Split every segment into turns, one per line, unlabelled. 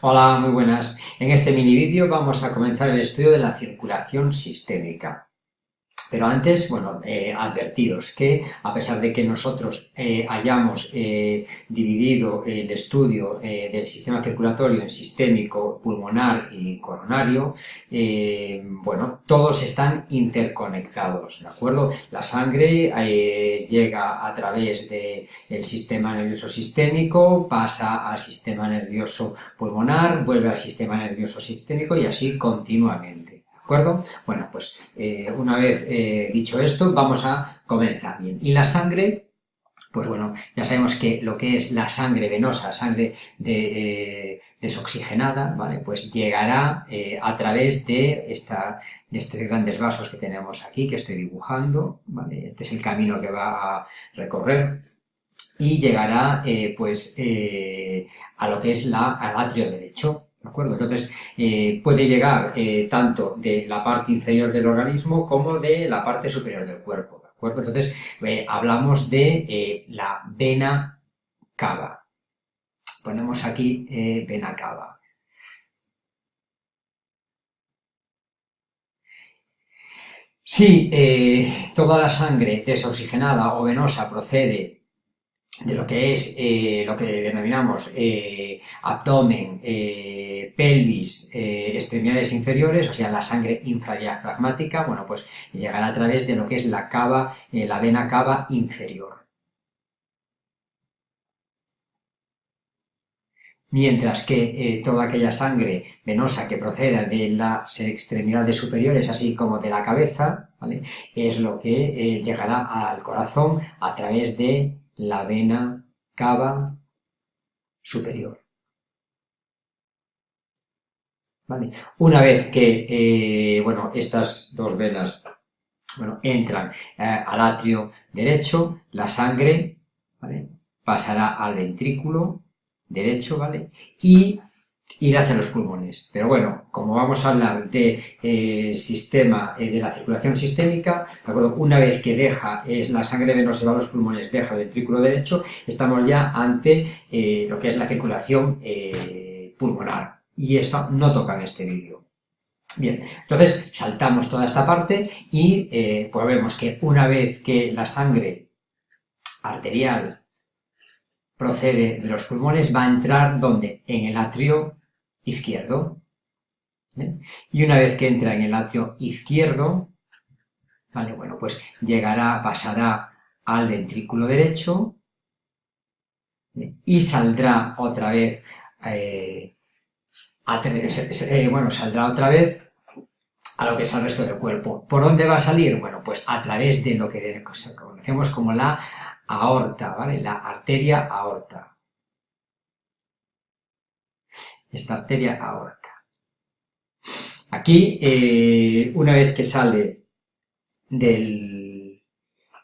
Hola, muy buenas. En este mini vídeo vamos a comenzar el estudio de la circulación sistémica. Pero antes, bueno, eh, advertidos que a pesar de que nosotros eh, hayamos eh, dividido el estudio del sistema circulatorio en sistémico, pulmonar y coronario, bueno, todos están interconectados, ¿de acuerdo? La sangre llega a través del sistema nervioso sistémico, pasa al sistema nervioso pulmonar, vuelve al sistema nervioso sistémico y así continuamente acuerdo? Bueno, pues eh, una vez eh, dicho esto, vamos a comenzar bien. Y la sangre, pues bueno, ya sabemos que lo que es la sangre venosa, sangre eh, desoxigenada, ¿vale? Pues llegará a través de, esta, de estos grandes vasos que tenemos aquí, que estoy dibujando, ¿vale? Este es el camino que va a recorrer y llegará, pues, a lo que es la, al atrio derecho, Entonces, eh, puede llegar eh, tanto de la parte inferior del organismo como de la parte superior del cuerpo. Entonces, eh, hablamos de la vena cava. Ponemos aquí vena cava. Si toda la sangre desoxigenada o venosa procede de lo que es eh, lo que denominamos eh, abdomen, eh, pelvis, extremidades inferiores, o sea, la sangre infradiafragmática, bueno, pues llegará a través de lo que es la cava, la vena cava inferior. Mientras que toda aquella sangre venosa que proceda de las extremidades superiores, así como de la cabeza, es lo que llegará al corazón a través de la vena cava superior. Una vez que eh, bueno, estas dos venas bueno, entran eh, al atrio derecho, la sangre pasará al ventrículo derecho ¿vale? y ir hacia los pulmones. Pero bueno, como vamos a hablar de eh, sistema, eh, de la circulación sistémica, una vez que deja es la sangre venosa va a los pulmones, deja el ventrículo derecho, estamos ya ante eh, lo que es la circulación pulmonar. Y esto no toca en este vídeo. Bien, entonces saltamos toda esta parte y pues vemos que una vez que la sangre arterial procede de los pulmones, va a entrar donde? En el atrio izquierdo. Y una vez que entra en el atrio izquierdo, ¿vale? Bueno, pues llegará, pasará al ventrículo derecho y saldrá otra vez, eh, eh, bueno, saldrá otra vez a lo que es el resto del cuerpo. ¿Por dónde va a salir? Bueno, pues a través de lo que conocemos como la aorta, ¿vale? La arteria aorta. Esta arteria aorta. Aquí, eh, una vez que sale del,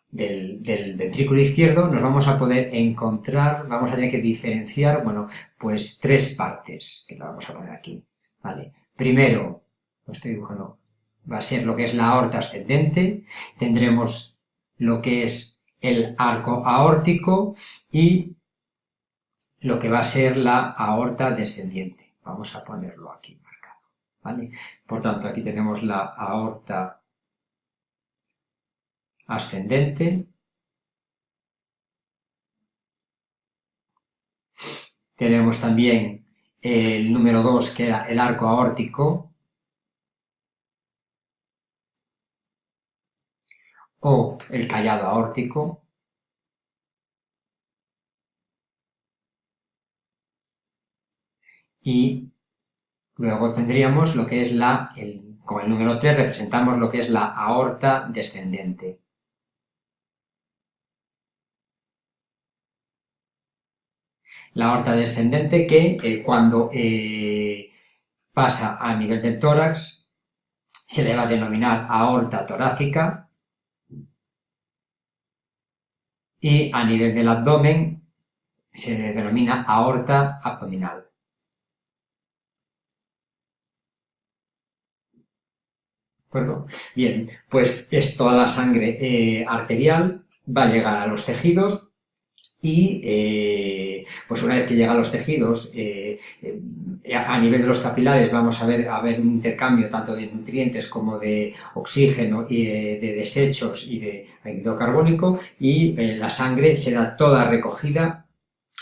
del, del, ventrículo izquierdo, nos vamos a poder encontrar, vamos a tener que diferenciar, bueno, pues tres partes, que lo vamos a poner aquí, ¿vale? Primero, lo estoy dibujando, va a ser lo que es la aorta ascendente, tendremos lo que es el arco aórtico y lo que va a ser la aorta descendiente. Vamos a ponerlo aquí marcado, ¿vale? Por tanto, aquí tenemos la aorta ascendente, tenemos también el número 2, que era el arco aórtico, o el callado aórtico, y luego tendríamos lo que es la, con el número 3 representamos lo que es la aorta descendente. La aorta descendente que eh, cuando eh, pasa a nivel del tórax se le va a denominar aorta torácica y a nivel del abdomen se denomina aorta abdominal. ¿De acuerdo? Bien, pues es toda la sangre eh, arterial, va a llegar a los tejidos y eh, pues una vez que llega a los tejidos, eh, a nivel de los capilares vamos a ver, a ver un intercambio tanto de nutrientes como de oxígeno y de, desechos y de ácido carbónico y la sangre será toda recogida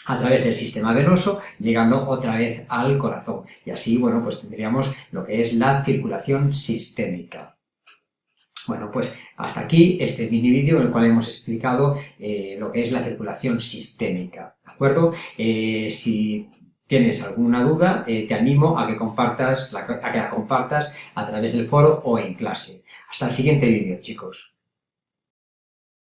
a través del sistema venoso, llegando otra vez al corazón. Y así, bueno, pues tendríamos lo que es la circulación sistémica. Bueno, pues hasta aquí este mini vídeo en el cual hemos explicado eh, lo que es la circulación sistémica, ¿de acuerdo? Eh, si tienes alguna duda, eh, te animo a que, compartas a que la compartas a través del foro o en clase. Hasta el siguiente vídeo, chicos.